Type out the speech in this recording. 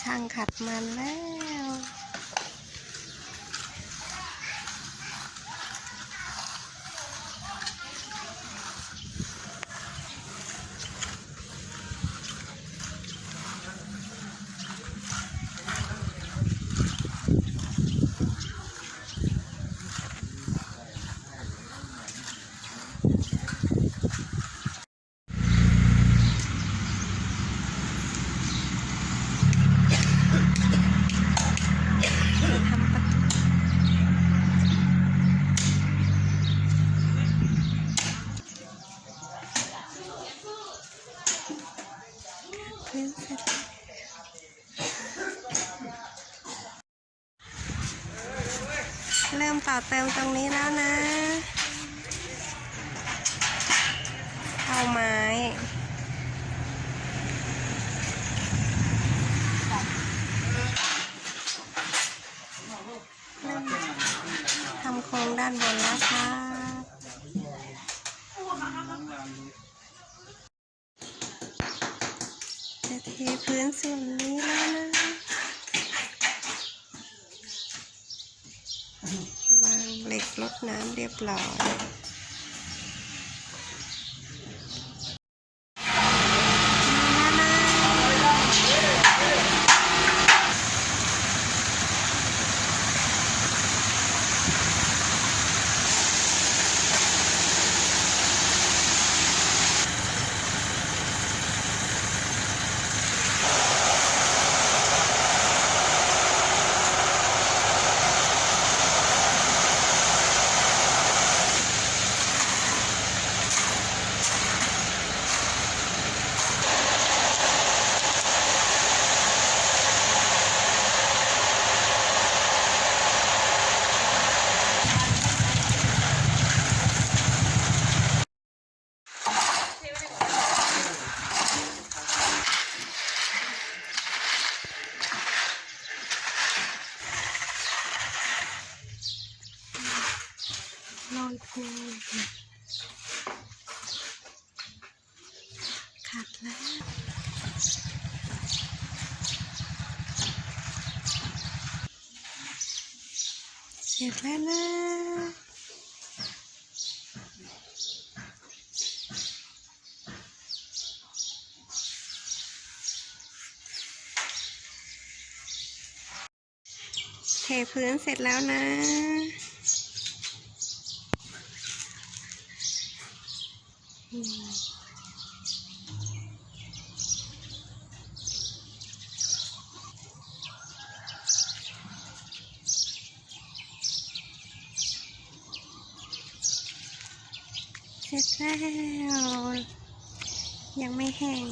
ช่างขัดมันแล้ว พื้นเสร็จเริ่มต่อเติมตรงนี้แล้วนะ เอาไม้ทำโครงด้านบนแล้วค่ะจะเทพื้ นส่วนนี้แล้วนะวางเหล็กลดน้ำเรียบร้อย ขัดแล้วเสร็จแล้วนะเทพื้นเสร็จแล้วนะ อืม เสร็จแล้ว ยังไม่แห้ง